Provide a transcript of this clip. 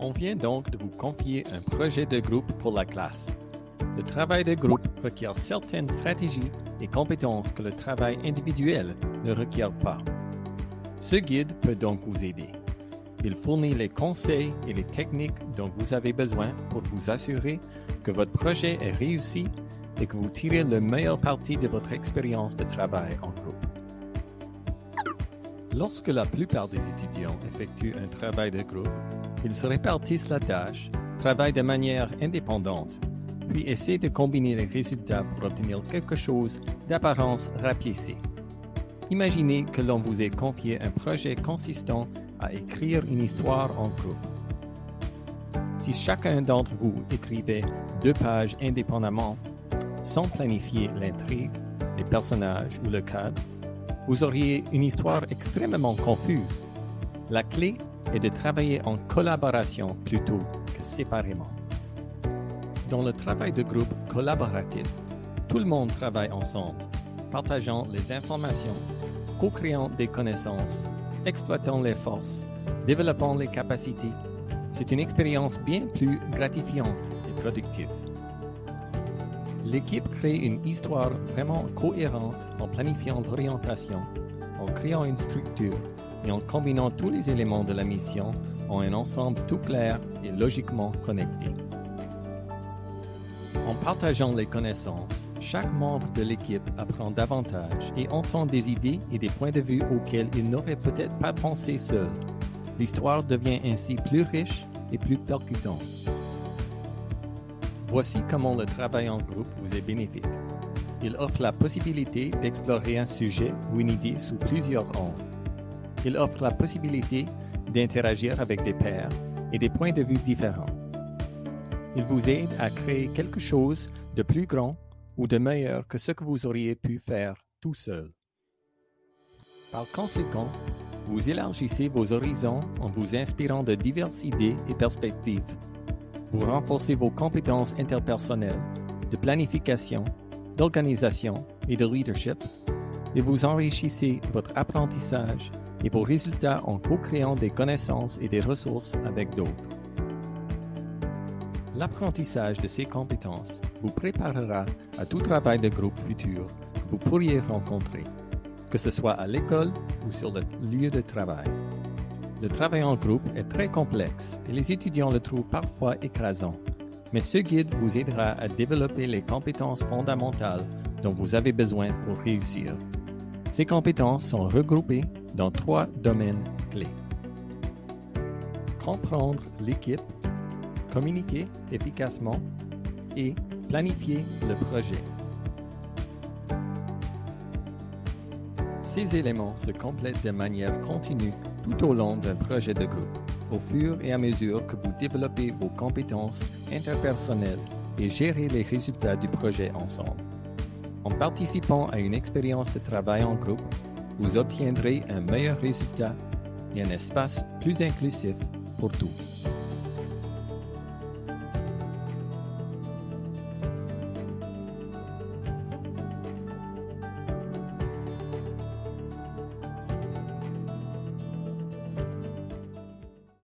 On vient donc de vous confier un projet de groupe pour la classe. Le travail de groupe requiert certaines stratégies et compétences que le travail individuel ne requiert pas. Ce guide peut donc vous aider. Il fournit les conseils et les techniques dont vous avez besoin pour vous assurer que votre projet est réussi et que vous tirez le meilleur parti de votre expérience de travail en groupe. Lorsque la plupart des étudiants effectuent un travail de groupe, ils se répartissent la tâche, travaillent de manière indépendante, puis essaient de combiner les résultats pour obtenir quelque chose d'apparence rapiécée. Imaginez que l'on vous ait confié un projet consistant à écrire une histoire en groupe. Si chacun d'entre vous écrivait deux pages indépendamment, sans planifier l'intrigue, les personnages ou le cadre, vous auriez une histoire extrêmement confuse. La clé est de travailler en collaboration plutôt que séparément. Dans le travail de groupe collaboratif, tout le monde travaille ensemble, partageant les informations, co-créant des connaissances, exploitant les forces, développant les capacités. C'est une expérience bien plus gratifiante et productive. L'équipe crée une histoire vraiment cohérente en planifiant l'orientation, en créant une structure et en combinant tous les éléments de la mission en un ensemble tout clair et logiquement connecté. En partageant les connaissances, chaque membre de l'équipe apprend davantage et entend des idées et des points de vue auxquels il n'aurait peut-être pas pensé seul. L'histoire devient ainsi plus riche et plus percutante. Voici comment le travail en groupe vous est bénéfique. Il offre la possibilité d'explorer un sujet ou une idée sous plusieurs angles. Il offre la possibilité d'interagir avec des pairs et des points de vue différents. Il vous aide à créer quelque chose de plus grand ou de meilleur que ce que vous auriez pu faire tout seul. Par conséquent, vous élargissez vos horizons en vous inspirant de diverses idées et perspectives. Vous renforcez vos compétences interpersonnelles, de planification, d'organisation et de leadership, et vous enrichissez votre apprentissage et vos résultats en co-créant des connaissances et des ressources avec d'autres. L'apprentissage de ces compétences vous préparera à tout travail de groupe futur que vous pourriez rencontrer, que ce soit à l'école ou sur le lieu de travail. Le travail en groupe est très complexe et les étudiants le trouvent parfois écrasant, mais ce guide vous aidera à développer les compétences fondamentales dont vous avez besoin pour réussir. Ces compétences sont regroupées dans trois domaines clés. Comprendre l'équipe, communiquer efficacement et planifier le projet. Ces éléments se complètent de manière continue tout au long d'un projet de groupe, au fur et à mesure que vous développez vos compétences interpersonnelles et gérez les résultats du projet ensemble. En participant à une expérience de travail en groupe, vous obtiendrez un meilleur résultat et un espace plus inclusif pour tous.